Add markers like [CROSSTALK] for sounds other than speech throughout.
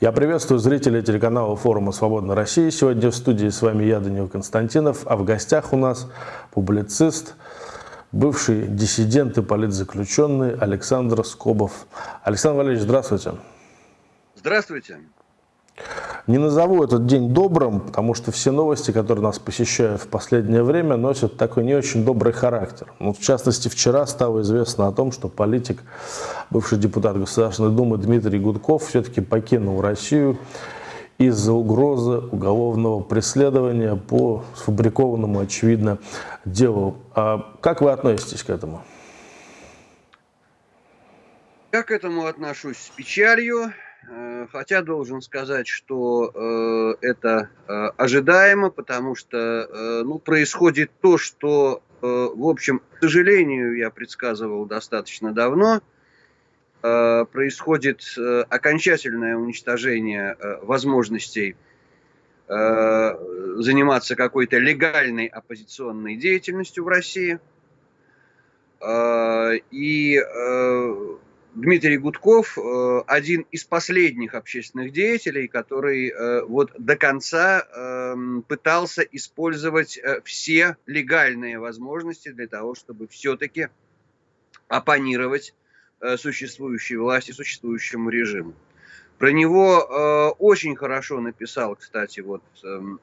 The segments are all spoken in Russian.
Я приветствую зрителей телеканала форума «Свободная Россия». Сегодня в студии с вами я, Данил Константинов, а в гостях у нас публицист, бывший диссидент и политзаключенный Александр Скобов. Александр Валерьевич, здравствуйте. Здравствуйте. Не назову этот день добрым, потому что все новости, которые нас посещают в последнее время, носят такой не очень добрый характер. Ну, в частности, вчера стало известно о том, что политик, бывший депутат Государственной Думы Дмитрий Гудков все-таки покинул Россию из-за угрозы уголовного преследования по сфабрикованному, очевидно, делу. А как вы относитесь к этому? Я к этому отношусь с печалью. Э, хотя должен сказать, что э, это э, ожидаемо, потому что ну, происходит то, что, в общем, к сожалению, я предсказывал достаточно давно, происходит окончательное уничтожение возможностей заниматься какой-то легальной оппозиционной деятельностью в России. И Дмитрий Гудков э, один из последних общественных деятелей, который э, вот до конца эм, пытался использовать э, все легальные возможности для того, чтобы все-таки оппонировать существующей власти, существующему режиму. Про него очень хорошо написал, кстати, вот эм,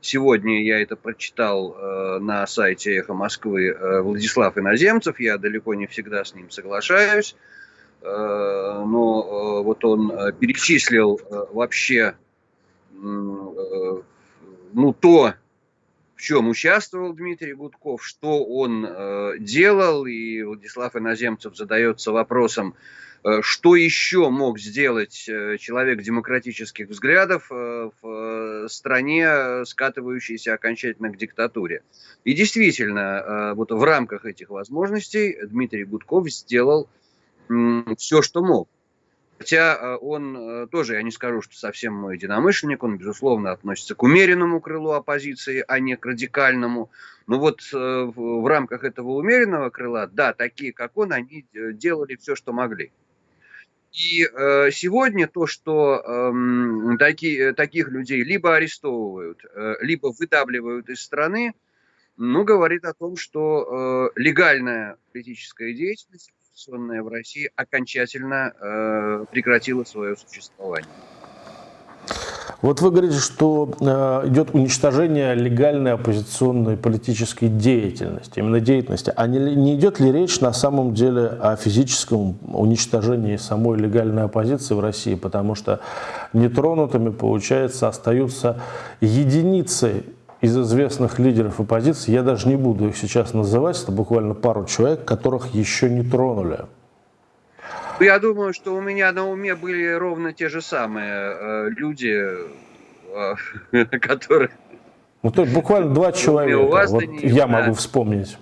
сегодня я это прочитал на сайте «Эхо Москвы» Владислав Иноземцев, я далеко не всегда с ним соглашаюсь, но э, вот он э, перечислил вообще ну, то, в чем участвовал Дмитрий Гудков, что он делал, и Владислав Иноземцев задается вопросом, что еще мог сделать человек демократических взглядов в стране, скатывающейся окончательно к диктатуре. И действительно, вот в рамках этих возможностей Дмитрий Гудков сделал все, что мог. Хотя э, он э, тоже, я не скажу, что совсем мой единомышленник, он, безусловно, относится к умеренному крылу оппозиции, а не к радикальному. Но вот э, в рамках этого умеренного крыла, да, такие, как он, они делали все, что могли. И сегодня то, что эм, таки, таких людей либо арестовывают, либо выдавливают из страны, ну, говорит о том, что легальная политическая деятельность оппозиционная в России окончательно э, прекратила свое существование. Вот вы говорите, что э, идет уничтожение легальной оппозиционной политической деятельности, именно деятельности. А не, не идет ли речь на самом деле о физическом уничтожении самой легальной оппозиции в России? Потому что нетронутыми, получается, остаются единицы из известных лидеров оппозиции, я даже не буду их сейчас называть, это буквально пару человек, которых еще не тронули. Я думаю, что у меня на уме были ровно те же самые э, люди, э, [LAUGHS] которые... Ну, то есть буквально два человека, вот я могу вспомнить.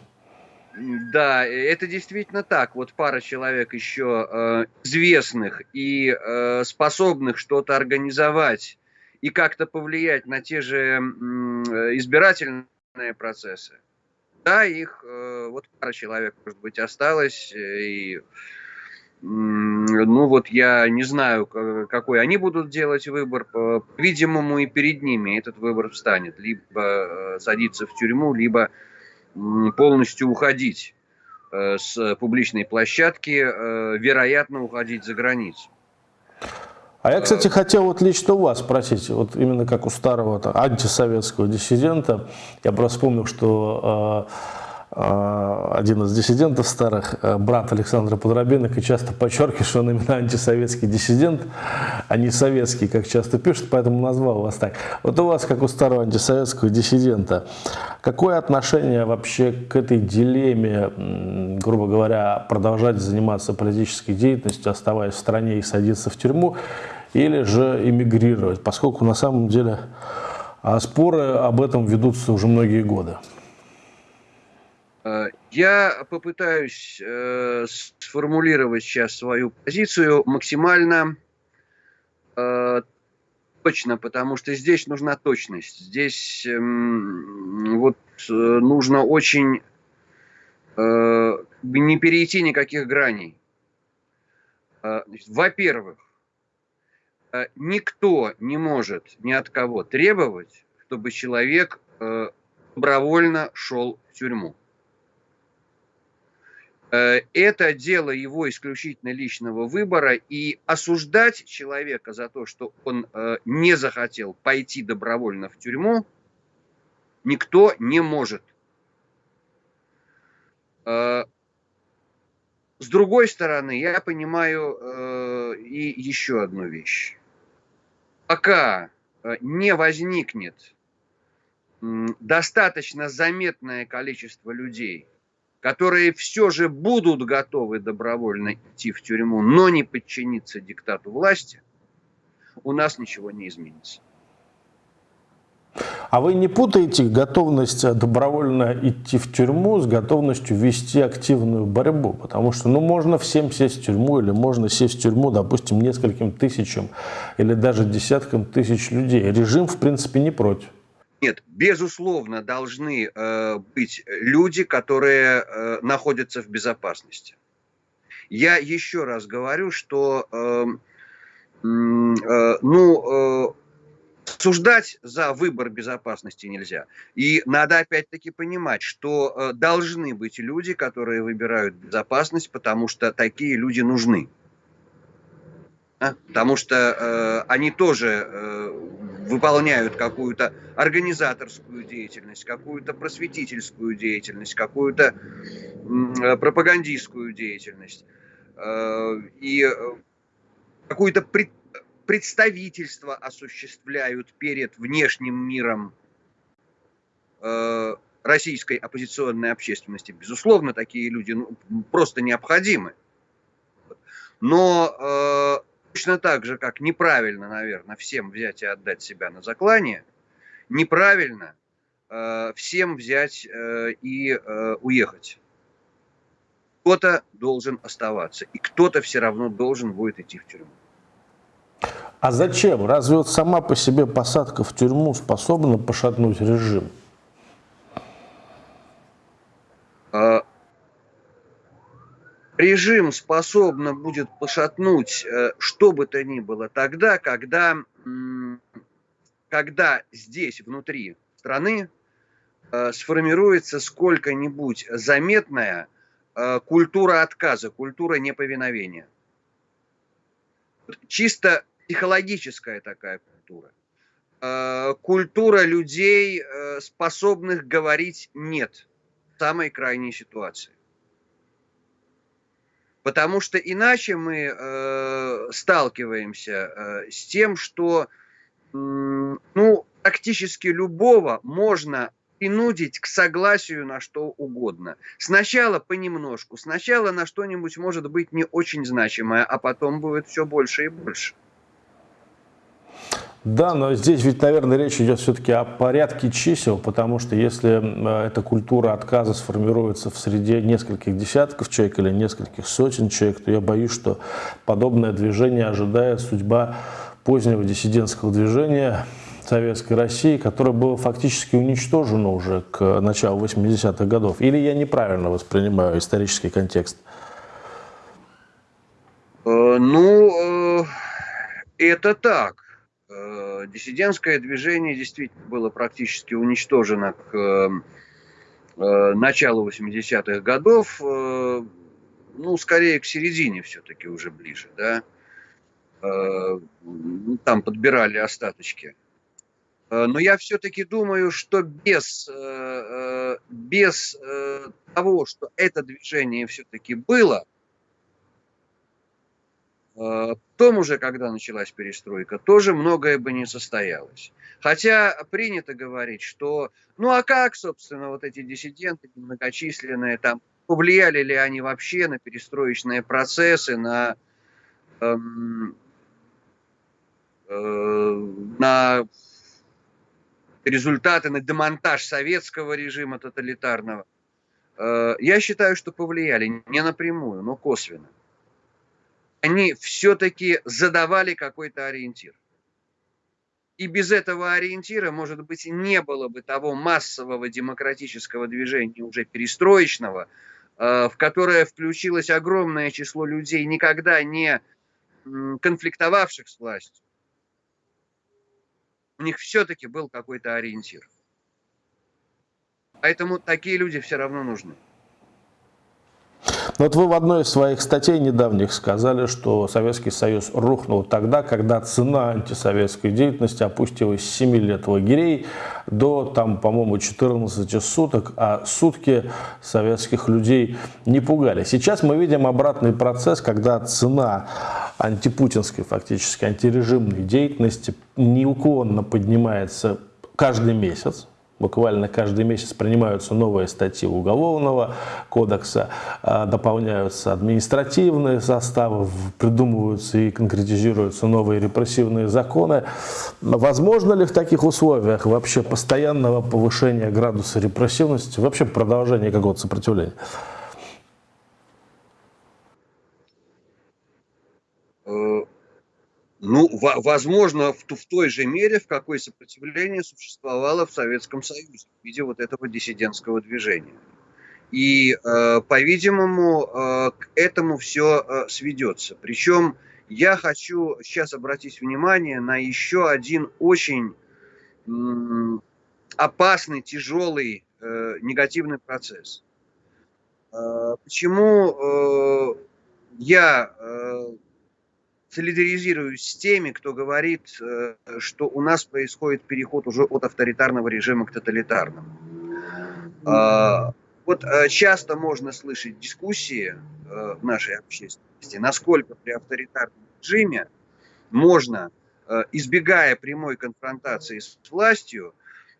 Да, это действительно так. Вот пара человек еще э, известных и э, способных что-то организовать и как-то повлиять на те же избирательные процессы. Да, их э, вот пара человек, может быть, осталось, э, и ну вот я не знаю, какой они будут делать выбор. По-видимому, и перед ними этот выбор встанет. Либо э, садиться в тюрьму, либо полностью уходить с публичной площадки, вероятно, уходить за границу. А я, кстати, хотел вот лично у вас спросить, вот именно как у старого антисоветского диссидента, я просто вспомнил, что э, один из диссидентов старых, э, брат Александра Подробинок, часто подчеркивает, что он именно антисоветский диссидент, а не советский, как часто пишут, поэтому назвал вас так. Вот у вас, как у старого антисоветского диссидента, какое отношение вообще к этой дилемме, грубо говоря, продолжать заниматься политической деятельностью, оставаясь в стране и садиться в тюрьму, или же эмигрировать, поскольку на самом деле а, споры об этом ведутся уже многие годы. Э, я попытаюсь э, сформулировать сейчас свою позицию максимально э, точно, потому что здесь нужна точность. Здесь э, вот нужно очень не перейти никаких граней. Во-первых, никто не может ни от кого требовать, чтобы человек добровольно шел в тюрьму. Э, это дело его исключительно личного выбора, и осуждать человека за то, что он э, не захотел пойти добровольно в тюрьму, никто не может. Э, с другой стороны, я понимаю и еще одну вещь. Пока не возникнет достаточно заметное количество людей – которые все же будут готовы добровольно идти в тюрьму, но не подчиниться диктату власти, у нас ничего не изменится. А вы не путаете готовность добровольно идти в тюрьму с готовностью вести активную борьбу? Потому что ну, можно всем сесть в тюрьму или можно сесть в тюрьму, допустим, нескольким тысячам или даже десяткам тысяч людей. Режим, в принципе, не против. Нет, безусловно, должны э, быть люди, которые э, находятся в безопасности. Я еще раз говорю, что э, э, ну, э, суждать за выбор безопасности нельзя. И надо опять-таки понимать, что э, должны быть люди, которые выбирают безопасность, потому что такие люди нужны. А? Потому что э, они тоже э, выполняют какую-то организаторскую деятельность, какую-то просветительскую деятельность, какую-то э, пропагандистскую деятельность э, и э, какое-то представительство осуществляют перед внешним миром российской оппозиционной общественности. Безусловно, такие люди ну, просто необходимы. Но Точно так же, как неправильно, наверное, всем взять и отдать себя на заклание, неправильно э, всем взять э, и э, уехать. Кто-то должен оставаться, и кто-то все равно должен будет идти в тюрьму. А зачем? Разве вот сама по себе посадка в тюрьму способна пошатнуть режим? Режим способно будет пошатнуть э, что бы то ни было тогда, когда, когда здесь, внутри страны, э, сформируется сколько-нибудь заметная э, культура отказа, культура неповиновения. Чисто психологическая такая культура. Культура людей, способных говорить «нет» в самой крайней ситуации. Потому что иначе мы э, сталкиваемся э, с тем, что э, ну, практически любого можно принудить к согласию на что угодно. Сначала понемножку, сначала на что-нибудь может быть не очень значимое, а потом будет все больше и больше. Да, но здесь ведь, наверное, речь идет все-таки о порядке чисел, потому что если э, эта культура отказа сформируется в среде нескольких десятков человек или нескольких сотен человек, то я боюсь, что подобное движение ожидает судьба позднего диссидентского движения Советской России, которое было фактически уничтожено уже к началу 80-х годов. Или я неправильно воспринимаю исторический контекст? Э, ну, э, это так диссидентское движение действительно было практически уничтожено к э, э, началу 80-х годов, ну, скорее к середине все-таки уже ближе, да. Там подбирали остаточки. Но я все-таки думаю, что без, без того, что это движение все-таки было, Потом уже, когда началась перестройка, тоже многое бы не состоялось. Хотя принято говорить, что, ну а как, собственно, вот эти диссиденты многочисленные, там, повлияли ли они вообще на перестроечные процессы, на, эм, э, на результаты, на демонтаж советского режима тоталитарного. Э, я считаю, что повлияли не напрямую, но косвенно они все-таки задавали какой-то ориентир. И без этого ориентира, может быть, не было бы того массового демократического движения уже перестроечного, э, в которое включилось огромное число людей, никогда не конфликтовавших с властью, У них все-таки был какой-то ориентир. Поэтому такие люди все равно нужны. Вот вы в одной из своих статей недавних сказали, что Советский Союз рухнул тогда, когда цена антисоветской деятельности опустилась с 7 лет лагерей до, там, по-моему, 14 суток, а сутки советских людей не пугали. Сейчас мы видим обратный процесс, когда цена антипутинской, фактически антирежимной деятельности неуклонно поднимается каждый месяц буквально каждый месяц принимаются новые статьи Уголовного кодекса, а, дополняются административные составы, придумываются и конкретизируются новые репрессивные законы. Возможно ли в таких условиях вообще постоянного повышения градуса репрессивности, вообще продолжение какого-то сопротивления? Ну, возможно, в, в той же мере, в какой сопротивление существовало в Советском Союзе в виде вот этого диссидентского движения. И, э, по-видимому, э, к этому все э, сведется. Причем я хочу сейчас обратить внимание на еще один очень опасный, тяжелый э, негативный процесс. Э, почему э, я солидаризируюсь с теми, кто говорит, э, что у нас происходит переход уже от авторитарного режима к тоталитарному. А, вот э, часто можно слышать дискуссии э, в нашей общественности, насколько при авторитарном режиме можно, избегая прямой конфронтации с властью,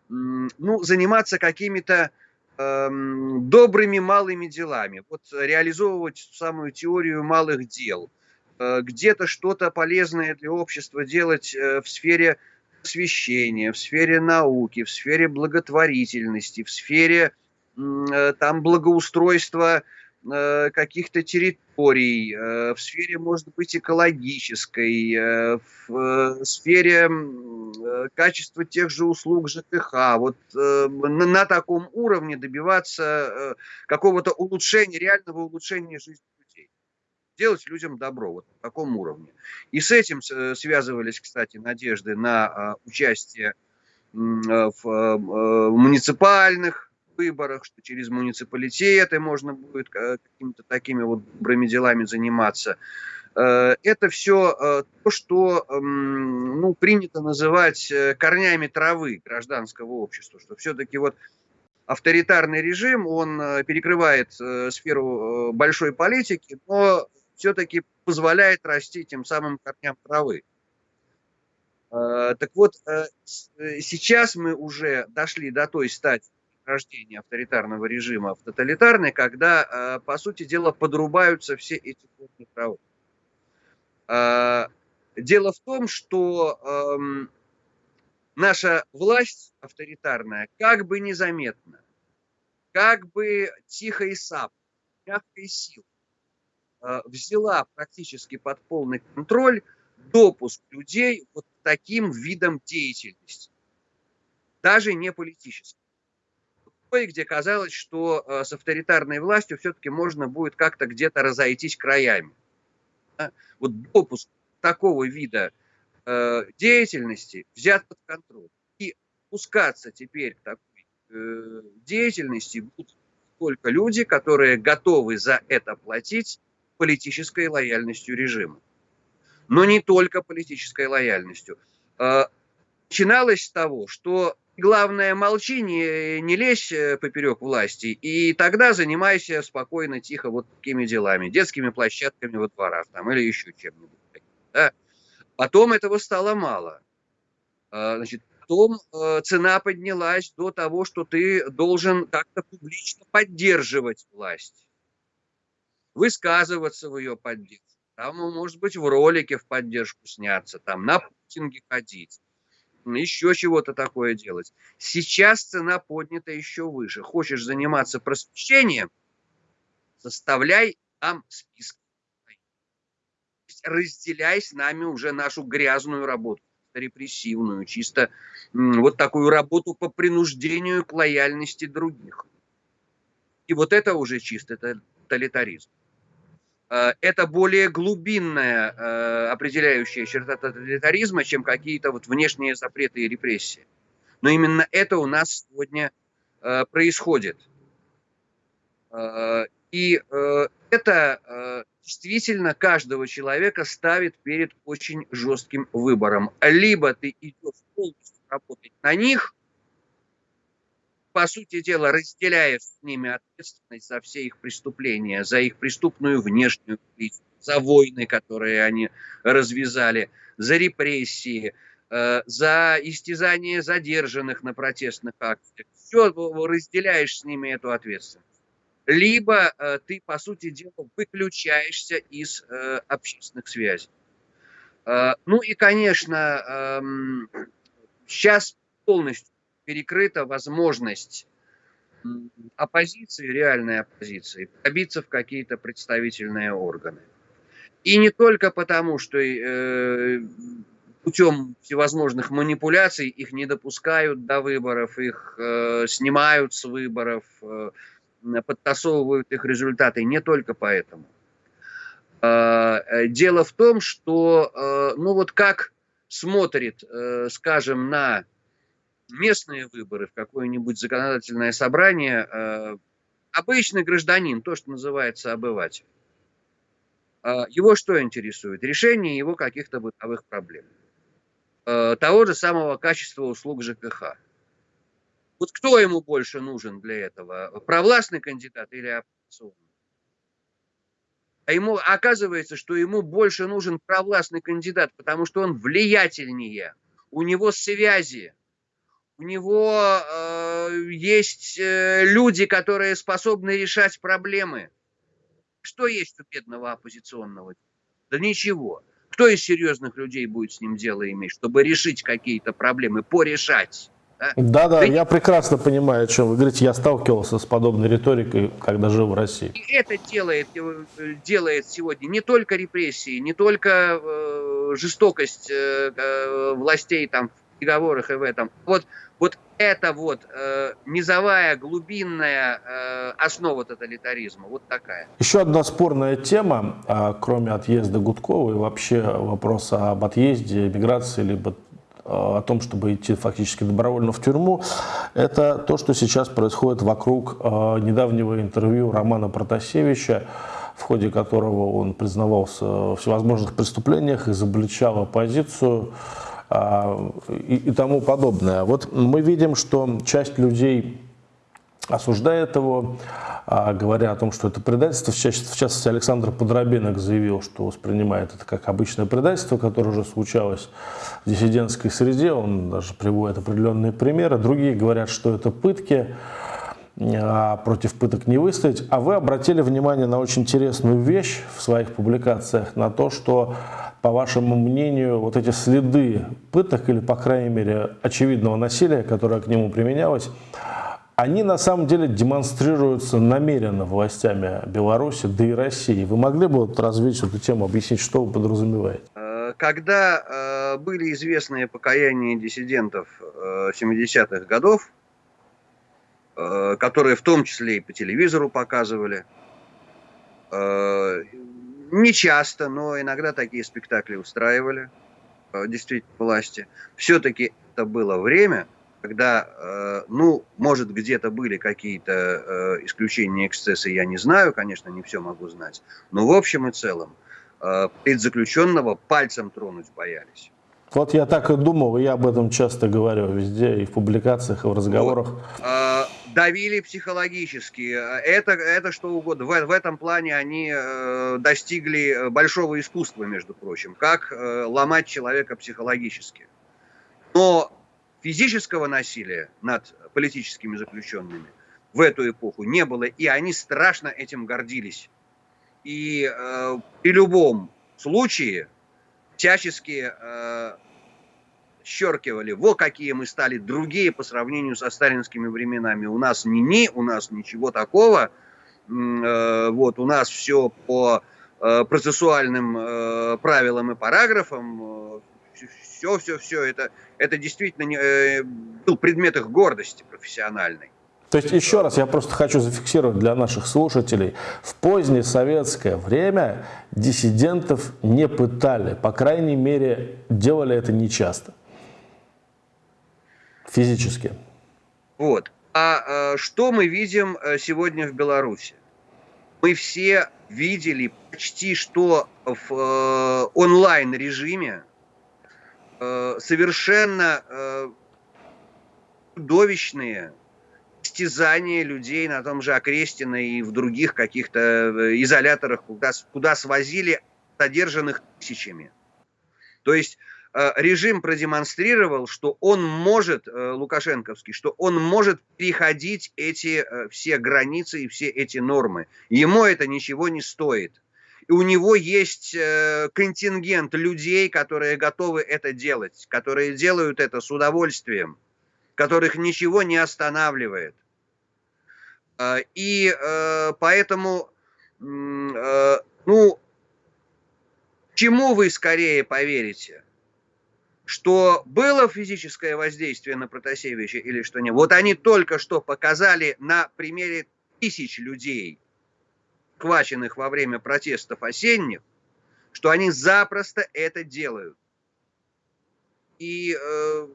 ну, заниматься какими-то эм, добрыми малыми делами, вот реализовывать самую теорию малых дел – где-то что-то полезное для общества делать э, в сфере освещения, в сфере науки, в сфере благотворительности, в сфере э, там благоустройства каких-то территорий, в сфере, может быть, экологической, в сфере качества тех же услуг ЖКХ. Вот на таком уровне добиваться какого-то улучшения, реального улучшения жизни делать людям добро, вот на таком уровне. И с этим э, связывались, кстати, надежды на а, участие э, в э, муниципальных выборах, что через муниципалитеты можно будет какими-то такими вот добрыми делами заниматься. Это все то, что ну, принято называть корнями травы гражданского общества, что все-таки вот авторитарный режим, он перекрывает сферу большой политики, но все-таки позволяет расти тем самым корням травы. А, так вот, э, э, сейчас мы уже дошли до той стадии рождения авторитарного режима в тоталитарный, когда, а, по сути дела, подрубаются все эти корни травы. А, дело в том, что эм, наша власть авторитарная как бы незаметно, как бы тихо и сап, мягкой силой Э, взяла практически под полный контроль допуск людей вот таким видом деятельности, даже не политическим. Где казалось, что э, с авторитарной властью все-таки можно будет как-то где-то разойтись краями. Вот допуск такого вида э, деятельности взят под контроль. И пускаться теперь к такой деятельности будут только люди, которые готовы за это платить политической лояльностью режима. Но не только политической лояльностью. А, начиналось с того, что главное молчи, не, не лезь э, поперек власти, и тогда занимайся спокойно, тихо вот такими делами, детскими площадками во дворах там, или еще чем-нибудь. Да? Потом этого стало мало. А, значит, потом э, цена поднялась до того, что ты должен как-то публично поддерживать власть высказываться в ее поддержку, там, может быть, в ролике в поддержку сняться, там, на путинге ходить, еще чего-то такое делать. Сейчас цена поднята еще выше. Хочешь заниматься просвещением, составляй там список. Разделяй с нами уже нашу грязную работу, репрессивную, чисто вот такую работу по принуждению к лояльности других. И вот это уже чисто тоталитаризм. Э, это более глубинная э, определяющая черта тоталитаризма, чем какие-то вот внешние запреты и репрессии. Но именно это у нас сегодня э, происходит. И это действительно каждого человека ставит перед очень жестким выбором. Либо ты идешь полностью работать на них, по сути дела, разделяя с ними ответственность за все их преступления, за их преступную внешнюю политику, за войны, которые они развязали, за репрессии, э, за истязание задержанных на протестных акциях. Все разделяешь с ними эту ответственность. Либо э, ты, по сути дела, выключаешься из э, общественных связей. Ну и, конечно, сейчас эм, полностью перекрыта возможность оппозиции, реальной оппозиции, пробиться в какие-то представительные органы. И не только потому, что э, путем всевозможных манипуляций их не допускают до выборов, их э, снимают с выборов, э, подтасовывают их результаты. Не только поэтому. Э, дело в том, что, э, ну вот как смотрит, э, скажем, на местные выборы, в какое-нибудь законодательное собрание, э, обычный гражданин, то, что называется обыватель. Э, его что интересует? Решение его каких-то бытовых проблем. Э, того же самого качества услуг ЖКХ. Вот кто ему больше нужен для этого? Провластный кандидат или оппозиционный? А ему оказывается, что ему больше нужен провластный кандидат, потому что он влиятельнее, у него связи, у него э, есть э, люди, которые способны решать проблемы. Что есть у бедного оппозиционного? Да ничего. Кто из серьезных людей будет с ним дело иметь, чтобы решить какие-то проблемы, порешать? Да, да, да я прекрасно понимаю, о чем вы говорите. Я сталкивался с подобной риторикой, когда жил в России. И это делает, э, делает сегодня не только репрессии, не только э, жестокость э, э властей там переговорах и в этом. Вот вот это вот э, низовая, глубинная э, основа тоталитаризма, вот такая. Еще одна спорная тема, э, кроме отъезда Гудкова и вообще вопроса об отъезде, миграции, либо э, о том, чтобы идти фактически добровольно в тюрьму, это то, что сейчас происходит вокруг э, недавнего интервью Романа Протасевича, в ходе которого он признавался в всевозможных преступлениях, изобличал оппозицию, а, и, и тому подобное. Вот мы видим, что часть людей осуждает его, а, говоря о том, что это предательство. В частности, Александр Подробинок заявил, что воспринимает это как обычное предательство, которое уже случалось в диссидентской среде. Он даже приводит определенные примеры. Другие говорят, что это пытки, а против пыток не выстоять. А вы обратили внимание на очень интересную вещь в своих публикациях, на то, что по вашему мнению, вот эти следы пыток или, по крайней мере, очевидного насилия, которое к нему применялось, они на самом деле демонстрируются намеренно властями Беларуси, да и России. Вы могли бы вот развить эту тему, объяснить, что вы подразумеваете? Э, когда э, были известные покаяния диссидентов э, 70-х годов, э, которые в том числе и по телевизору показывали, э, не часто, но иногда такие спектакли устраивали, э, действительно, власти. Все-таки это было время, когда, э, ну, может, где-то были какие-то э, исключения, эксцессы, я не знаю, конечно, не все могу знать, но в общем и целом предзаключенного пальцем тронуть боялись. Вот я так и думал, я об этом часто говорю везде, и в публикациях, и в разговорах. Вот. Давили психологически, это, это что угодно. В, в этом плане они э, достигли большого искусства, между прочим, как э, ломать человека психологически. Но физического насилия над политическими заключенными в эту эпоху не было, и они страшно этим гордились. И э, при любом случае всячески э, подчеркивали, во какие мы стали другие по сравнению со сталинскими временами. У нас не ни, у нас ничего такого. Э, вот, у нас все по э, процессуальным э, правилам и параграфам. Все, все, все. Это, это действительно не, был предмет их гордости профессиональной. То есть, еще раз, я просто хочу зафиксировать для наших слушателей. В позднее советское время диссидентов не пытали. По крайней мере, делали это нечасто. Физически. Вот. А, а что мы видим э, сегодня в Беларуси? Мы все видели почти что в э, онлайн-режиме э, совершенно э, чудовищные истязания людей на том же Окрестино и в других каких-то э, изоляторах, куда, куда свозили задержанных тысячами. То есть э, режим продемонстрировал, что он может, э, лукашенковский, что он может переходить эти все границы и все эти нормы. Ему это ничего не стоит. И у него есть контингент людей, которые готовы это делать, которые делают это с удовольствием которых ничего не останавливает. И э, поэтому, э, ну, чему вы скорее поверите? Что было физическое воздействие на Протасевича или что нет? Вот они только что показали на примере тысяч людей, хваченных во время протестов осенних, что они запросто это делают. И э,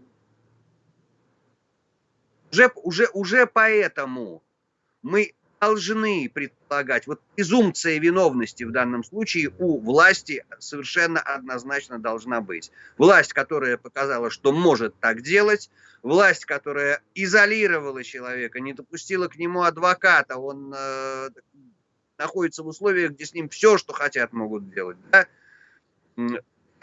уже, уже, уже поэтому мы должны предполагать, вот презумпция виновности в данном случае у власти совершенно однозначно должна быть. Власть, которая показала, что может так делать, власть, которая изолировала человека, не допустила к нему адвоката, он э, находится в условиях, где с ним все, что хотят, могут делать. Да?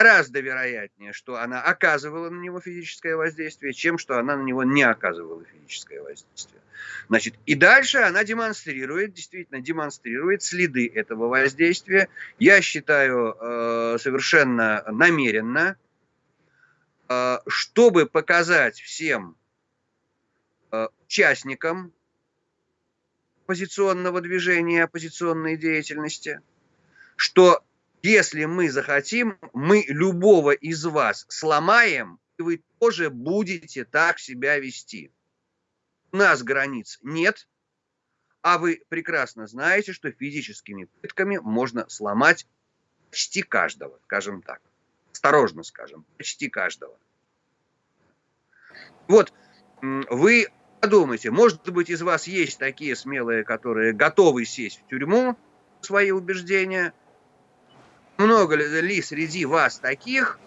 Гораздо вероятнее, что она оказывала на него физическое воздействие, чем что она на него не оказывала физическое воздействие. Значит, и дальше она демонстрирует, действительно демонстрирует следы этого воздействия. Я считаю э, совершенно намеренно, э, чтобы показать всем э, участникам оппозиционного движения, оппозиционной деятельности, что если мы захотим, мы любого из вас сломаем, и вы тоже будете так себя вести. У нас границ нет, а вы прекрасно знаете, что физическими пытками можно сломать почти каждого, скажем так. Осторожно скажем, почти каждого. Вот, вы подумайте, может быть, из вас есть такие смелые, которые готовы сесть в тюрьму, свои убеждения – много ли среди вас таких,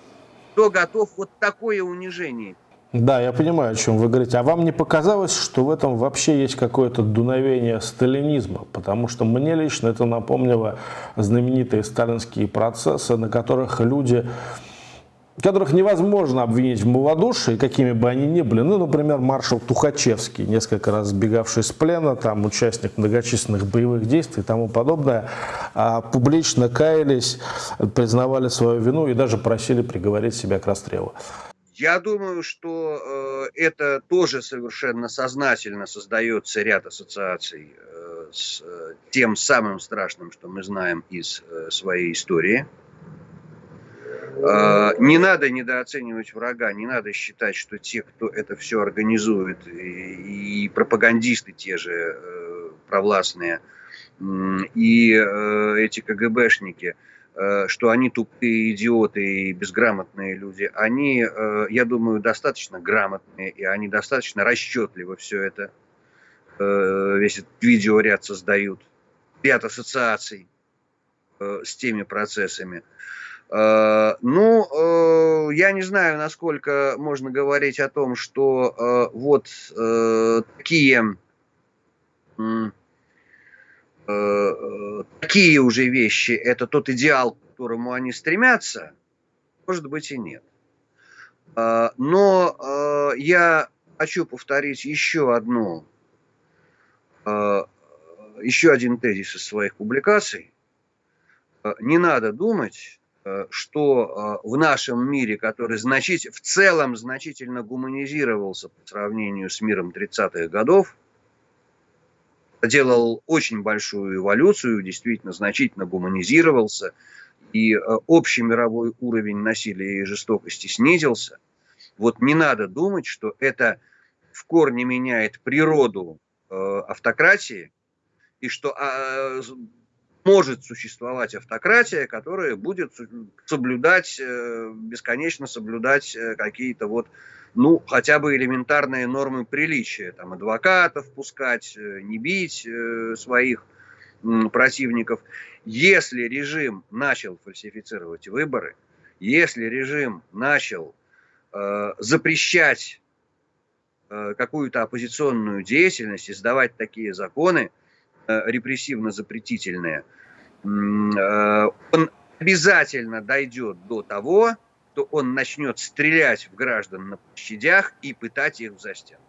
кто готов вот такое унижение? Да, я понимаю, о чем вы говорите. А вам не показалось, что в этом вообще есть какое-то дуновение сталинизма? Потому что мне лично это напомнило знаменитые сталинские процессы, на которых люди которых невозможно обвинить в малодушии, какими бы они ни были. Ну, например, маршал Тухачевский, несколько раз сбегавший с плена, там участник многочисленных боевых действий и тому подобное, а публично каялись, признавали свою вину и даже просили приговорить себя к расстрелу. Я думаю, что э, это тоже совершенно сознательно создается ряд ассоциаций э, с э, тем самым страшным, что мы знаем из своей истории – не надо недооценивать врага, не надо считать, что те, кто это все организует, и, пропагандисты те же э, провластные, и э, эти КГБшники, э, что они тупые идиоты и безграмотные люди, они, я думаю, достаточно грамотные, и они достаточно расчетливо все это, весь этот видеоряд создают, ряд ассоциаций с теми процессами. Э, ну, э, я не знаю, насколько можно говорить о том, что э, вот такие, такие уже вещи, это тот идеал, к которому они стремятся, может быть и нет. Но я хочу повторить еще одну, еще один тезис из своих публикаций. Не надо думать, что э, в нашем мире, который значить, в целом значительно гуманизировался по сравнению с миром 30-х годов, делал очень большую эволюцию, действительно значительно гуманизировался, и э, общий мировой уровень насилия и жестокости снизился. Вот не надо думать, что это в корне меняет природу автократии, и что а, может существовать автократия, которая будет соблюдать, бесконечно соблюдать какие-то вот, ну, хотя бы элементарные нормы приличия, там, адвокатов пускать, не бить своих противников. Если режим начал фальсифицировать выборы, если режим начал э, запрещать э, какую-то оппозиционную деятельность, издавать такие законы э, репрессивно-запретительные, э, он обязательно дойдет до того, что он начнет стрелять в граждан на площадях и пытать их в застенку.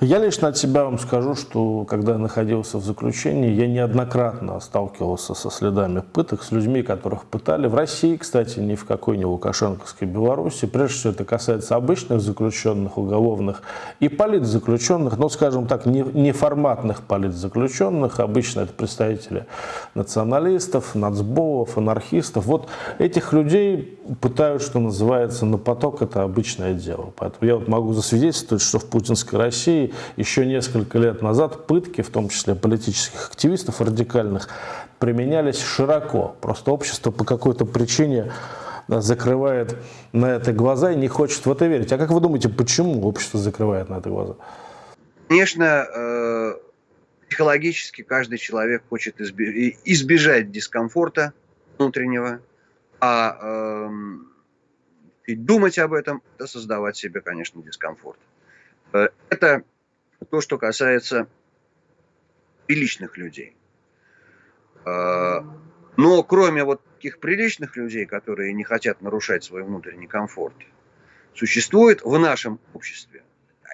Я лично от себя вам скажу, что когда я находился в заключении, я неоднократно сталкивался со следами пыток, с людьми, которых пытали. В России, кстати, ни в какой не Лукашенковской Беларуси. Прежде всего, это касается обычных заключенных, уголовных и политзаключенных, но, скажем так, не, неформатных политзаключенных. Обычно это представители националистов, нацболов, анархистов. Вот этих людей пытают, что называется, на поток. Это обычное дело. Поэтому я вот могу засвидетельствовать, что в путинской России еще несколько лет назад пытки, в том числе политических активистов радикальных, применялись широко. Просто общество по какой-то причине закрывает на это глаза и не хочет в это верить. А как вы думаете, почему общество закрывает на это глаза? Конечно, э, психологически каждый человек хочет избежать дискомфорта внутреннего, а э, думать об этом – это создавать себе, конечно, дискомфорт. Э, это то, что касается приличных людей. А, но кроме вот таких приличных людей, которые не хотят нарушать свой внутренний комфорт, существует в нашем обществе.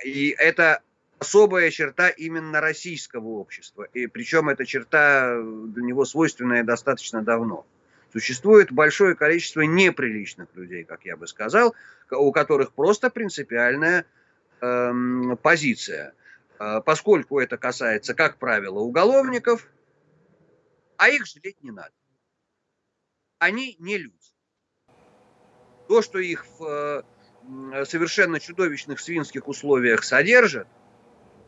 И это особая черта именно российского общества. И причем эта черта для него свойственная достаточно давно. Существует большое количество неприличных людей, как я бы сказал, у которых просто принципиальная эм, позиция. Э, поскольку это касается, как правило, уголовников, а их жалеть не надо. Они не люди. То, что их в э, совершенно чудовищных свинских условиях содержат,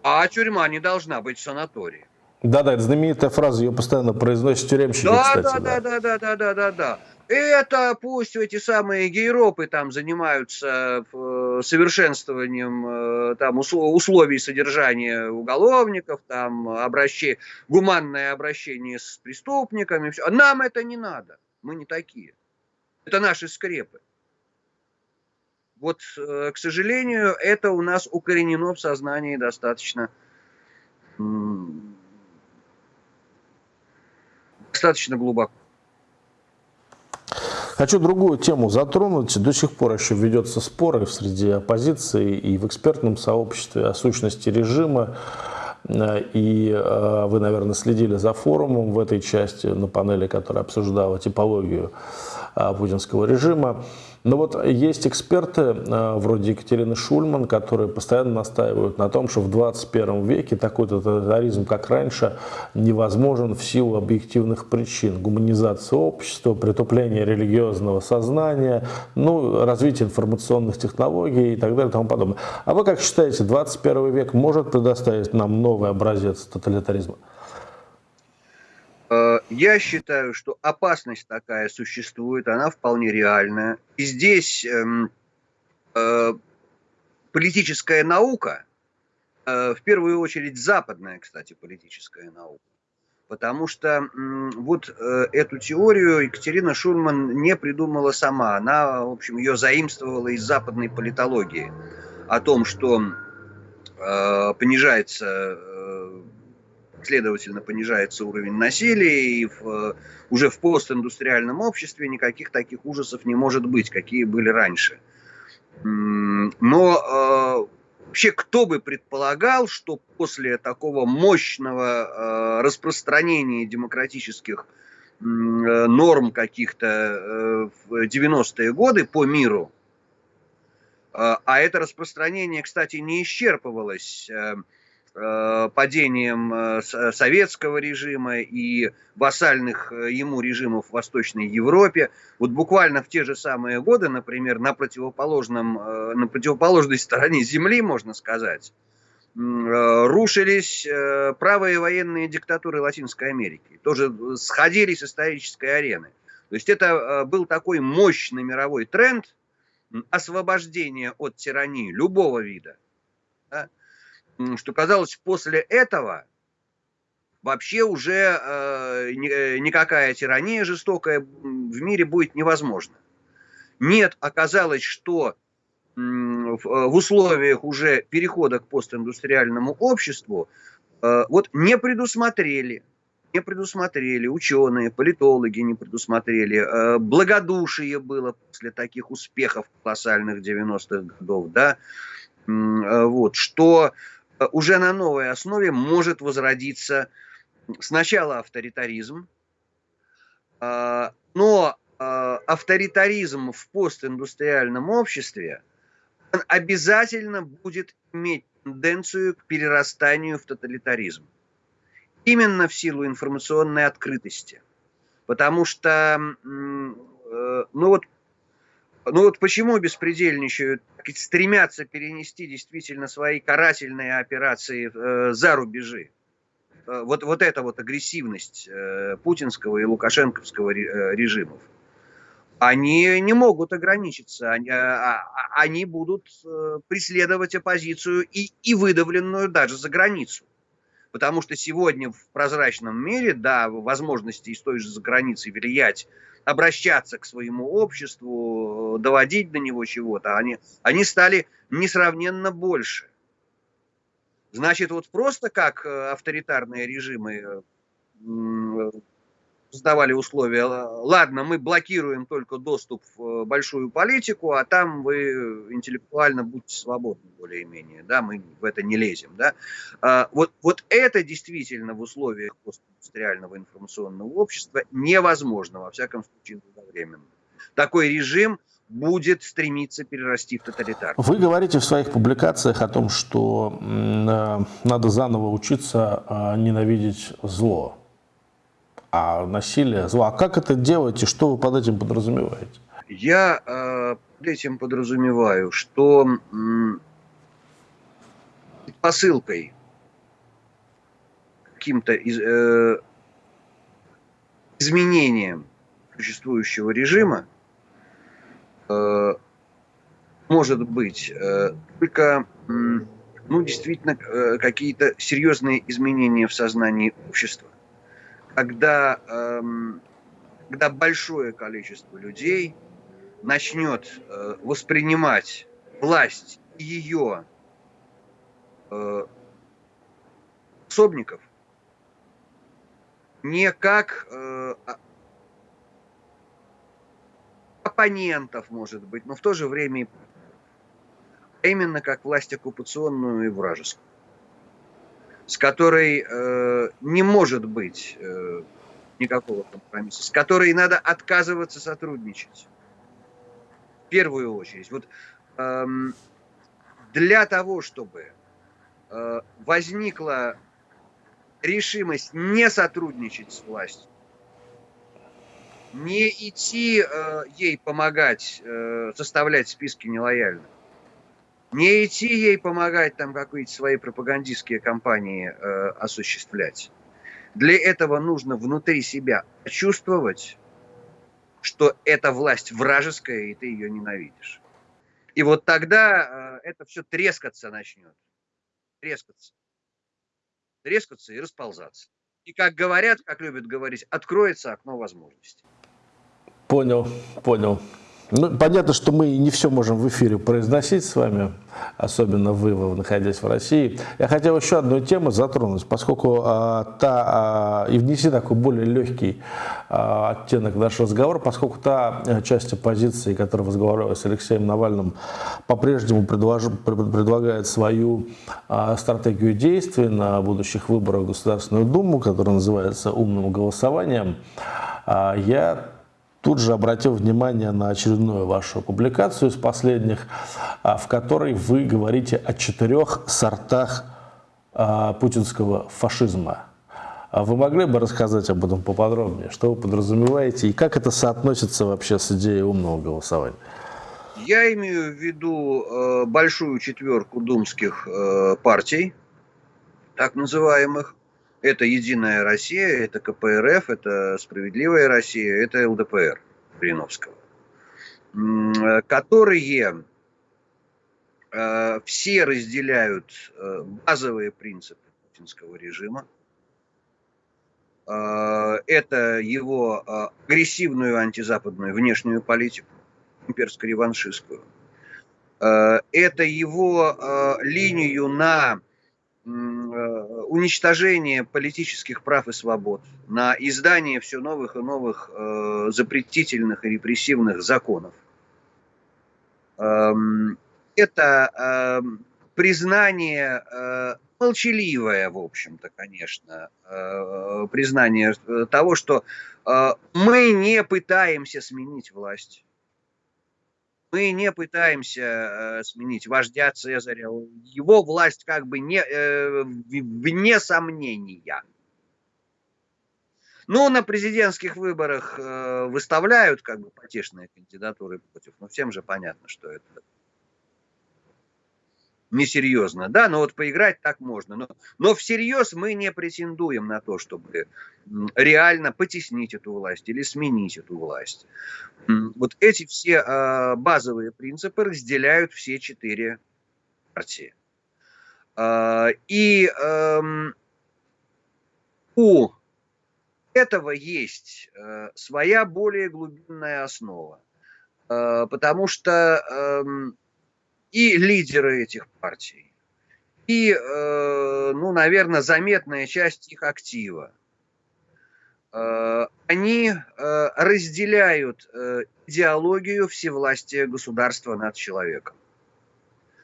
а тюрьма не должна быть в санатории. Да-да, это знаменитая фраза, ее постоянно произносят тюремщики, да, кстати. Да, да, да, да, да, да, да. Это пусть эти самые гейропы там занимаются э, совершенствованием э, там, условий содержания уголовников, там, обращение, гуманное обращение с преступниками. Все. Нам это не надо. Мы не такие. Это наши скрепы. Вот, э, к сожалению, это у нас укоренено в сознании достаточно достаточно глубоко. Хочу другую тему затронуть. До сих пор еще ведется споры среди оппозиции и в экспертном сообществе о сущности режима. И э, вы, наверное, следили за форумом в этой части на панели, которая обсуждала типологию э, путинского режима. Но вот есть эксперты, э, вроде Екатерины Шульман, которые постоянно настаивают на том, что в 21 веке такой тоталитаризм, как раньше, невозможен в силу объективных причин. Гуманизация общества, притупление религиозного сознания, ну, развитие информационных технологий и так далее и тому подобное. А вы как считаете, 21 век может предоставить нам новый образец тоталитаризма? Я считаю, что опасность такая существует, она вполне реальная. И здесь эм, э, политическая наука, э, в первую очередь западная, кстати, политическая наука, потому что вот э, эту теорию Екатерина Шурман не придумала сама, она, в общем, ее заимствовала из западной политологии о том, что понижается следовательно, понижается уровень насилия, и в, уже в постиндустриальном обществе никаких таких ужасов не может быть, какие были раньше. Но э, вообще кто бы предполагал, что после такого мощного э, распространения демократических э, норм каких-то э, в 90-е годы по миру, э, а это распространение, кстати, не исчерпывалось э, э, падением э, советского режима и вассальных ему режимов в Восточной Европе. Вот буквально в те же самые годы, например, на, противоположном, на противоположной стороне Земли, можно сказать, рушились правые военные диктатуры Латинской Америки. Тоже сходили с исторической арены. То есть это был такой мощный мировой тренд освобождения от тирании любого вида да, что казалось, после этого вообще уже э, э, никакая тирания жестокая в мире будет невозможна. Нет, оказалось, что э, в условиях уже перехода к постиндустриальному обществу э, вот не предусмотрели, не предусмотрели, ученые, политологи не предусмотрели, благодушие было после таких успехов колоссальных 90-х годов, да, вот, что уже на новой основе может возродиться сначала авторитаризм, а, но а, авторитаризм в постиндустриальном обществе обязательно будет иметь тенденцию к перерастанию в тоталитаризм. Именно в силу информационной открытости. Потому что, э, ну вот ну вот почему беспредельничают, стремятся перенести действительно свои карательные операции э, за рубежи? Э, вот, вот эта вот агрессивность э, путинского и лукашенковского э, режимов. Они не могут ограничиться, они, а, а, они будут э, преследовать оппозицию и, и выдавленную даже за границу. Потому что сегодня в прозрачном мире, да, возможности из той же за границы влиять обращаться к своему обществу, доводить до него чего-то, они, они стали несравненно больше. Значит, вот просто как э, авторитарные режимы э, создавали условия, ладно, мы блокируем только доступ в большую политику, а там вы интеллектуально будьте свободны более-менее, да, мы в это не лезем, да. А, вот, вот это действительно в условиях постиндустриального информационного общества невозможно, во всяком случае, долговременно. Такой режим будет стремиться перерасти в тоталитарный. Вы говорите в своих публикациях о том, что э, надо заново учиться а, ненавидеть зло а насилие зло. А как это делать и что вы под этим подразумеваете? Я э, под этим подразумеваю, что э, посылкой каким-то из, э, изменением существующего режима э, может быть э, только э, ну, действительно э, какие-то серьезные изменения в сознании общества когда, эм, когда большое количество людей начнет э, воспринимать власть ее э, способников не как э, а, оппонентов, может быть, но в то же время именно как власть оккупационную и вражескую с которой э, не может быть э, никакого компромисса, с которой надо отказываться сотрудничать. В первую очередь. Вот э, для того, чтобы э, возникла решимость не сотрудничать с властью, не идти э, ей помогать э, составлять списки нелояльных, не идти ей помогать там какие-то свои пропагандистские кампании э, осуществлять. Для этого нужно внутри себя чувствовать, что эта власть вражеская, и ты ее ненавидишь. И вот тогда э, это все трескаться начнет. Трескаться. Трескаться и расползаться. И как говорят, как любят говорить, откроется окно возможностей. Понял, понял. Ну, понятно, что мы не все можем в эфире произносить с вами, особенно вы, находясь в России. Я хотел еще одну тему затронуть, поскольку а, та, а, и внести такой более легкий а, оттенок нашего разговора, поскольку та э, часть оппозиции, которая разговаривала с Алексеем Навальным, по-прежнему предлагает свою а, стратегию действий на будущих выборах в Государственную Думу, которая называется «умным голосованием», а, я тут же обратил внимание на очередную вашу публикацию из последних, а, в которой вы говорите о четырех сортах путинского фашизма. А вы могли бы рассказать об этом поподробнее? Что вы подразумеваете и как это соотносится вообще с идеей умного голосования? Я имею в виду э, большую четверку думских э, партий, так называемых. Это «Единая Россия», это КПРФ, это «Справедливая Россия», это ЛДПР Блиновского, э, которые э, все разделяют э, базовые принципы путинского режима. Э, это его агрессивную антизападную внешнюю политику имперско-реваншистскую. Это его линию на уничтожение политических прав и свобод, на издание все новых и новых запретительных и репрессивных законов. Эм, это эм, признание молчаливое, в общем-то, конечно, признание того, что мы не пытаемся сменить власть. Мы не пытаемся э, сменить вождя Цезаря. Его власть как бы не, э, вне сомнения. Ну, на президентских выборах э, выставляют как бы потешные кандидатуры против, но всем же понятно, что это несерьезно, да, но вот поиграть так можно. Но, но всерьез мы не претендуем на то, чтобы реально потеснить эту власть или сменить эту власть. Вот эти все э, базовые принципы разделяют все четыре партии. Э, и э, у этого есть э, своя более глубинная основа. Э, потому что э, и лидеры этих партий, и, э, ну, наверное, заметная часть их актива. Э, они э, разделяют идеологию всевластия государства над человеком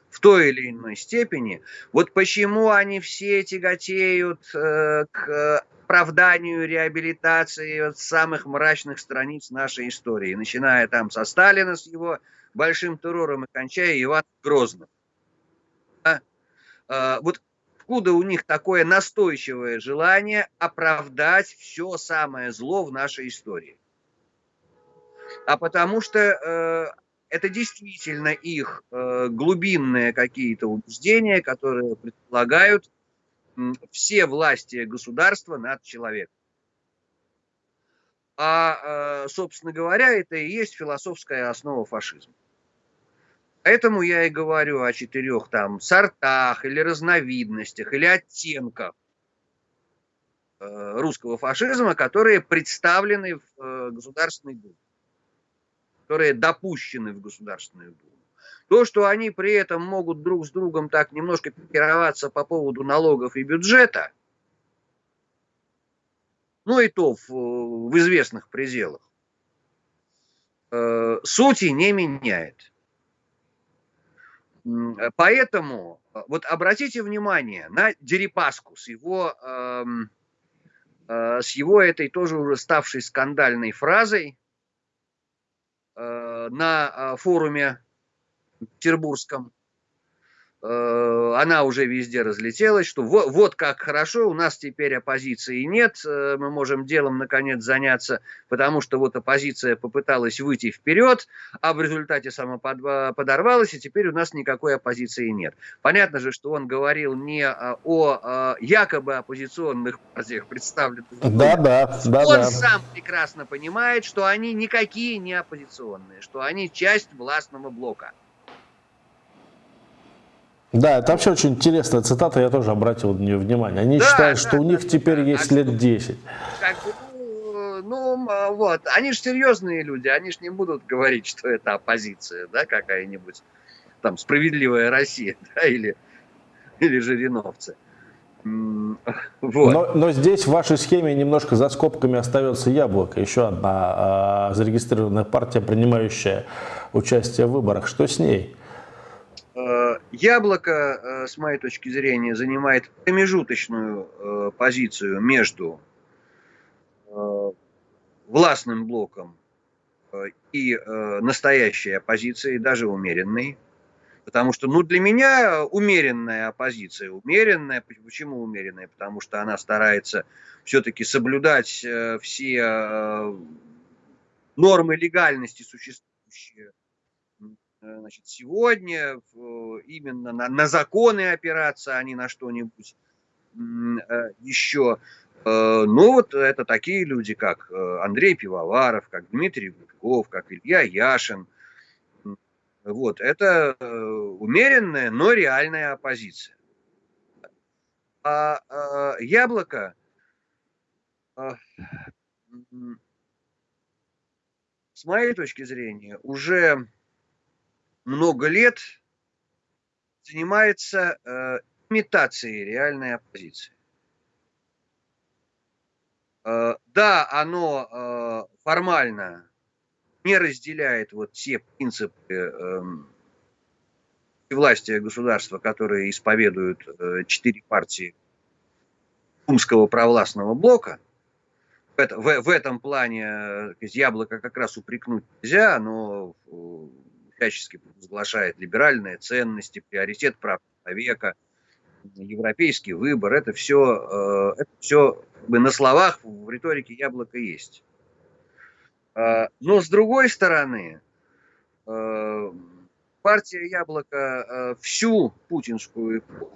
в той или иной степени. Вот почему они все тяготеют к оправданию реабилитации от самых мрачных страниц нашей истории, начиная там со Сталина с его большим террором и кончая Иван Грозным. Да? А, вот откуда у них такое настойчивое желание оправдать все самое зло в нашей истории? А потому что э, это действительно их э, глубинные какие-то убеждения, которые предполагают все власти государства над человеком. А, э, собственно говоря, это и есть философская основа фашизма. Поэтому я и говорю о четырех там сортах или разновидностях или оттенках э, русского фашизма, которые представлены в э, Государственной Думе, которые допущены в Государственную Думу. То, что они при этом могут друг с другом так немножко пикироваться по поводу налогов и бюджета, ну и то в, в известных пределах, э, сути не меняет. Э, поэтому э, вот обратите внимание на Дерипаску с его, э, э, с его этой тоже уже ставшей скандальной фразой э, на форуме петербургском Э, она уже везде разлетелась, что вот, вот как хорошо, у нас теперь оппозиции нет, э, мы можем делом наконец заняться, потому что вот оппозиция попыталась выйти вперед, а в результате самоподорвалась, и теперь у нас никакой оппозиции нет. Понятно же, что он говорил не о якобы оппозиционных партиях, представленных. Да, да, да. Он да. сам прекрасно понимает, что они никакие не оппозиционные, что они часть властного блока. Да, это вообще очень интересная цитата, я тоже обратил на нее внимание. Они да, считают, да, что да, у них да, теперь да, есть а лет 10. Как ну, ну, вот, они же серьезные люди, они же не будут говорить, что это оппозиция, да, какая-нибудь, там, справедливая Россия, [LAUGHS] да, или, или жириновцы. Вот. Но, но здесь в вашей схеме немножко за скобками остается яблоко. Еще одна э, зарегистрированная партия, принимающая участие в выборах. Что с ней? Э, яблоко, э, с моей точки зрения, занимает промежуточную э, позицию между властным блоком и настоящей оппозицией, даже умеренной. Потому что, ну, для меня умеренная оппозиция. Умеренная, почему умеренная? Потому что она старается все-таки соблюдать э, все э, нормы легальности, существующие э, значит, сегодня, именно на, на законы опираться, а не на что-нибудь еще. Ну, вот это такие люди, как Андрей Пивоваров, как Дмитрий Гудков, как Илья Яшин – вот, это э, умеренная, но реальная оппозиция. А, а яблоко а, с моей точки зрения, уже много лет занимается э, имитацией реальной оппозиции. Э, да, оно э, формально не разделяет вот те принципы э, власти государства, которые исповедуют э, четыре партии умского провластного блока. В, это, в, в этом плане э, яблоко как раз упрекнуть нельзя, но э, всячески возглашает либеральные ценности, приоритет прав человека, европейский выбор. Это все, э, это все на словах в риторике яблоко есть. А, но с другой стороны, а, партия Яблоко а, всю путинскую эпоху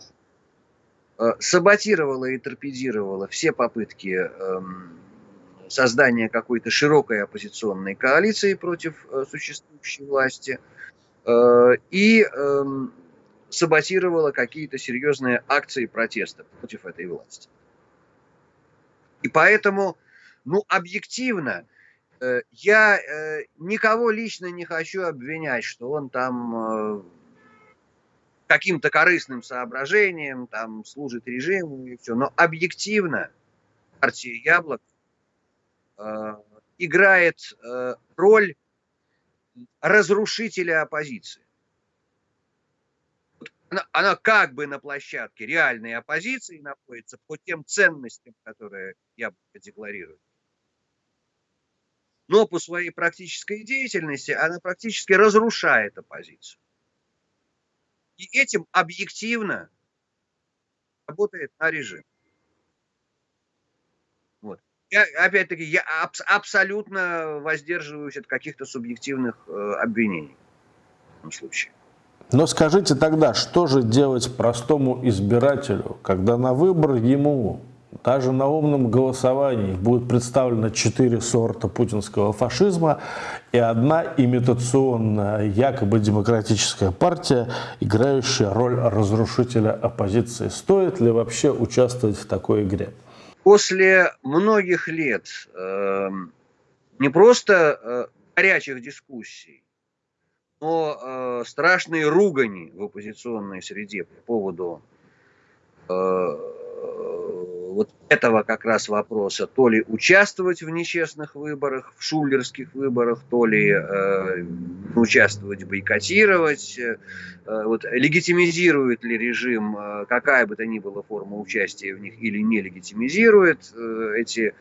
саботировала и торпедировала все попытки создания какой-то широкой оппозиционной коалиции против существующей власти и саботировала какие-то серьезные акции протеста против этой власти. И поэтому, ну, объективно, Э, я э, никого лично не хочу обвинять, что он там э, каким-то корыстным соображением там служит режиму и все. Но объективно партия Яблок играет роль разрушителя оппозиции. Она, она как бы на площадке реальной оппозиции находится по тем ценностям, которые Яблоко декларирует но по своей практической деятельности она практически разрушает оппозицию. И этим объективно работает на режим. Я, опять-таки, я аб- абсолютно воздерживаюсь от каких-то субъективных э, обвинений в этом случае. Но скажите тогда, что же делать простому избирателю, когда на выбор ему даже на умном голосовании будет представлено четыре сорта путинского фашизма и одна имитационная, якобы демократическая партия, играющая роль разрушителя оппозиции. Стоит ли вообще участвовать в такой игре? После многих лет э, не просто э, горячих дискуссий, но э, страшные ругани в оппозиционной среде по поводу э, вот этого как раз вопроса, то ли участвовать в нечестных выборах, в шулерских выборах, то ли э, участвовать, бойкотировать, э, вот, легитимизирует ли режим э, какая бы то ни была форма участия в них или не легитимизирует. Э, эти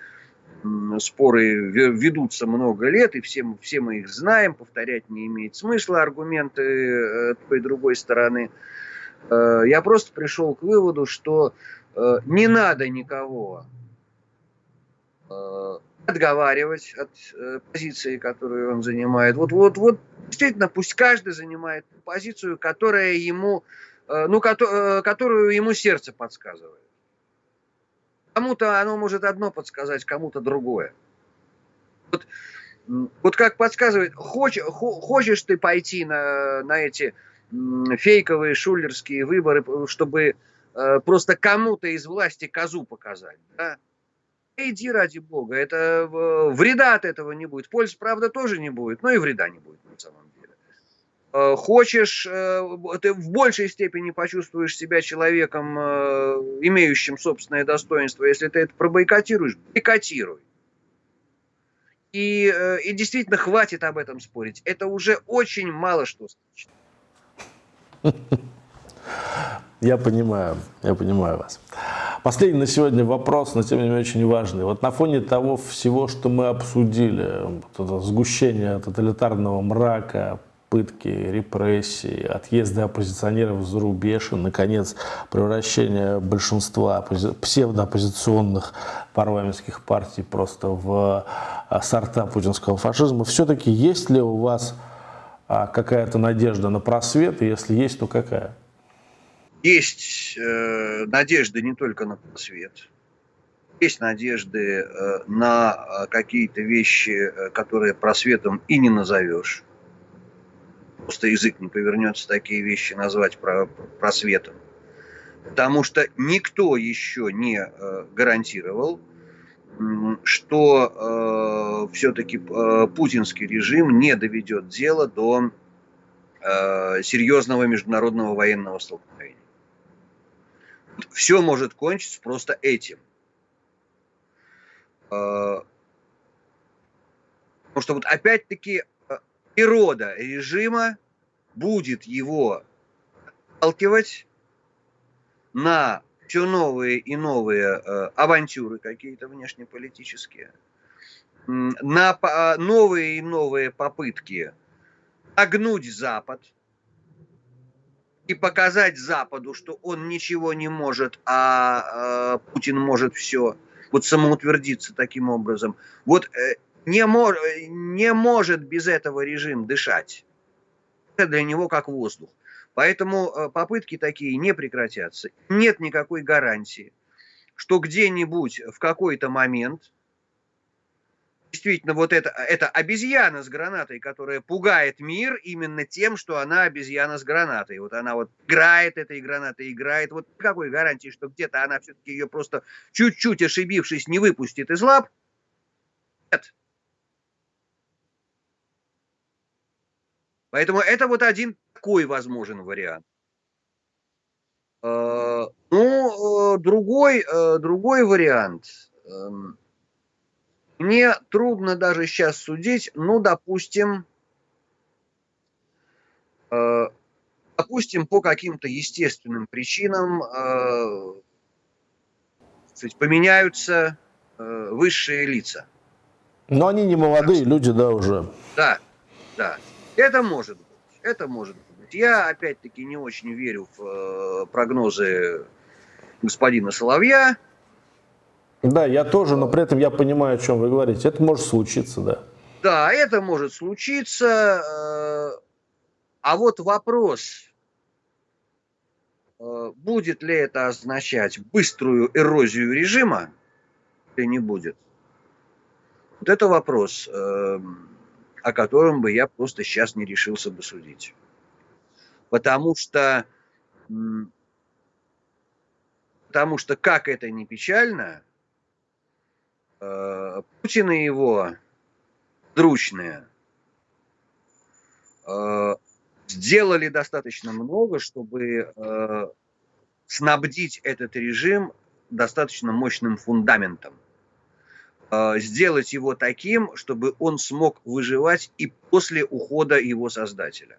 споры ведутся много лет, и все, все мы их знаем, повторять не имеет смысла аргументы э, той и другой стороны. Э, я просто пришел к выводу, что не надо никого э, отговаривать от э, позиции, которую он занимает. Вот, вот, вот, действительно, пусть каждый занимает позицию, которая ему, ну, которую ему сердце подсказывает. Кому-то оно может одно подсказать, кому-то другое. Вот, вот как подсказывает, хоч, хочешь ты пойти на, на эти фейковые шулерские выборы, чтобы Э, просто кому-то из власти козу показать. Да? Иди ради бога, это вреда от этого не будет. Пользы, правда, тоже не будет, но и вреда не будет на самом деле. Э, хочешь, э, ты в большей степени почувствуешь себя человеком, имеющим собственное достоинство, если ты это пробойкотируешь, бойкотируй. И, и действительно хватит об этом спорить. Это уже очень мало что значит. [LAUGHS] Я понимаю, я понимаю вас. Последний на сегодня вопрос, но тем не менее очень важный. Вот на фоне того всего, что мы обсудили, вот это сгущение тоталитарного мрака, пытки, репрессии, отъезды оппозиционеров за рубеж и, наконец, превращение большинства псевдооппозиционных парламентских партий просто в а, сорта путинского фашизма. Все-таки есть ли у вас а, какая-то надежда на просвет, и если есть, то какая? Есть э, надежды не только на просвет, есть надежды э, на э, какие-то вещи, э, которые просветом и не назовешь. Просто язык не повернется такие вещи назвать просветом. Потому что никто еще не гарантировал, что все-таки путинский режим не доведет дело до серьезного международного военного столкновения. Все может кончиться просто этим – Э, потому что вот опять-таки э, природа режима будет его сталкивать на все новые и новые э, авантюры какие-то внешнеполитические, на новые и новые попытки огнуть Запад и показать Западу, что он ничего не может, а Путин может все – вот самоутвердиться таким образом. Вот э, не, мор, не может без этого режим дышать. Это для него как воздух. Поэтому э, попытки такие не прекратятся. Нет никакой гарантии, что где-нибудь в какой-то момент действительно вот это, это обезьяна с гранатой, которая пугает мир именно тем, что она обезьяна с гранатой. Вот она вот играет этой гранатой, играет. Вот какой гарантии, что где-то она все-таки ее просто чуть-чуть ошибившись не выпустит из лап? Нет. Поэтому это вот один такой возможен вариант. Э, ну, э, другой, э, другой вариант эм, – мне трудно даже сейчас судить, ну, допустим, э, допустим, по каким-то естественным причинам э, сказать, поменяются э, высшие лица. Но они не молодые так, люди, да, уже. Да, да. Это может быть. Это может быть. Я, опять-таки, не очень верю в э, прогнозы господина Соловья. Да, я тоже, но при этом я понимаю, о чем вы говорите. Это может случиться, да. Да, это может случиться. Э, а вот вопрос, э, будет ли это означать быструю эрозию режима или не будет? Вот это вопрос, э, о котором бы я просто сейчас не решился бы судить. Потому что, потому что как это не печально, Путин и его дручные э, сделали достаточно много, чтобы э, снабдить этот режим достаточно мощным фундаментом. Сделать его таким, чтобы он смог выживать и после ухода его создателя.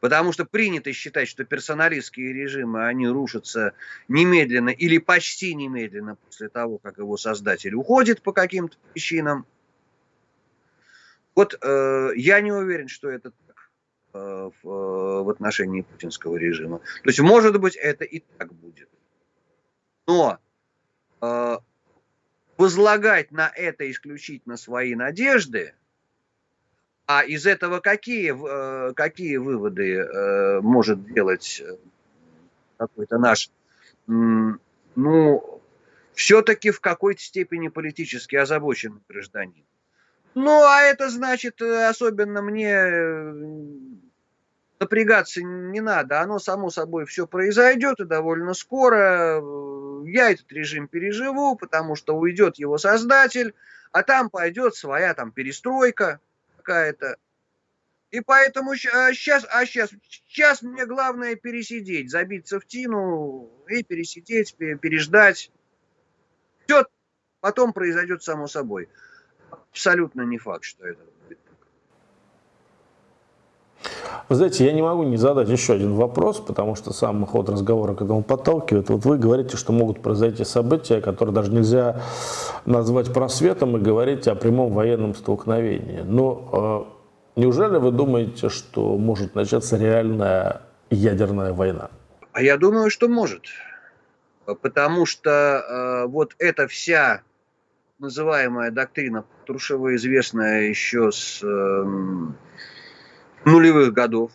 Потому что принято считать, что персоналистские режимы, они рушатся немедленно или почти немедленно после того, как его создатель уходит по каким-то причинам. Вот э, я не уверен, что это так э, в, э, в отношении путинского режима. То есть, может быть, это и так будет. Но э, возлагать на это исключительно свои надежды – а из этого какие, э, какие выводы э, может делать э, какой-то наш, ну, все-таки в какой-то степени политически озабоченный гражданин? Ну, а это значит, особенно мне напрягаться не надо. Оно само собой все произойдет и довольно скоро. Я этот режим переживу, потому что уйдет его создатель, а там пойдет своя там перестройка какая-то. И поэтому сейчас, а сейчас, а сейчас мне главное пересидеть, забиться в тину и пересидеть, переждать. Все потом произойдет само собой. Абсолютно не факт, что это будет. Вы знаете, я не могу не задать еще один вопрос, потому что сам ход разговора к этому подталкивает. Вот вы говорите, что могут произойти события, которые даже нельзя назвать просветом и говорить о прямом военном столкновении. Но Неужели вы думаете, что может начаться реальная ядерная война? А я думаю, что может. Потому что э, вот эта вся называемая доктрина Трушева, известная еще с э, нулевых годов,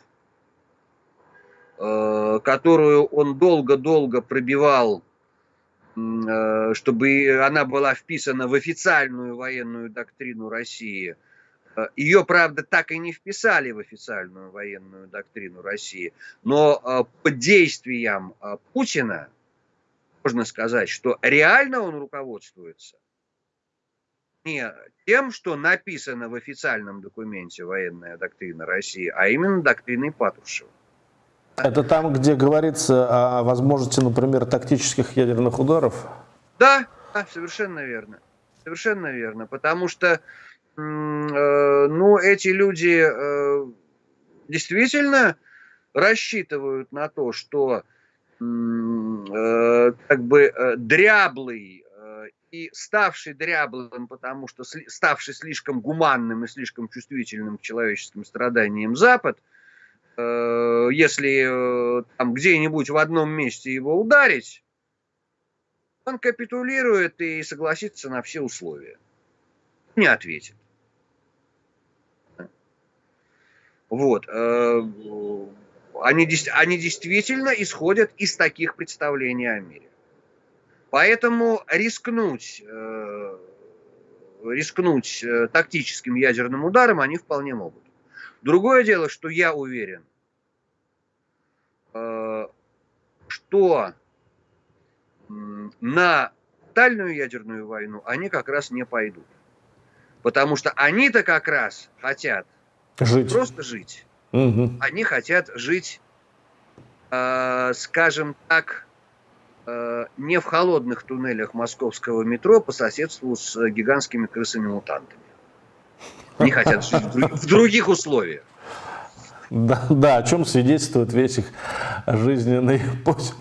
э, которую он долго-долго пробивал, э, чтобы она была вписана в официальную военную доктрину России – Э, Ее, правда, так и не вписали в официальную военную доктрину России, но под действием э, Путина можно сказать, что реально он руководствуется не тем, что написано в официальном документе военная доктрина России, а именно доктриной Патрушева. Это там, где говорится о возможности, например, тактических ядерных ударов? Да, да совершенно верно. Совершенно верно. Потому что Э, ну, эти люди э, действительно рассчитывают на то, что э, как бы дряблый и ставший дряблым, потому что ставший слишком гуманным и слишком чувствительным к человеческим страданиям Запад, если там где-нибудь в одном месте его ударить, он капитулирует и согласится на все условия. Не ответит. Вот. Э, они, они действительно исходят из таких представлений о мире. Поэтому рискнуть, э, рискнуть э, тактическим ядерным ударом они вполне могут. Другое дело, что я уверен, что на тотальную ядерную войну они как раз не пойдут. Потому что они-то как раз хотят Жить. Просто жить. Угу. Они хотят жить, э, скажем так, э, не в холодных туннелях московского метро по соседству с гигантскими крысами-мутантами. Они хотят жить в других условиях. Да, да, о чем свидетельствует весь их жизненный путь.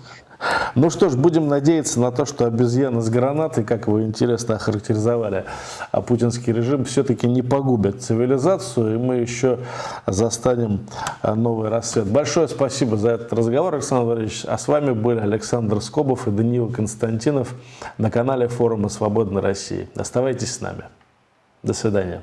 Ну что ж, будем надеяться на то, что обезьяны с гранатой, как вы интересно охарактеризовали, а путинский режим все-таки не погубят цивилизацию, и мы еще застанем а, новый рассвет. Большое спасибо за этот разговор, Александр Валерьевич. А с вами были Александр Скобов и Даниил Константинов на канале форума «Свободной России». Оставайтесь с нами. До свидания.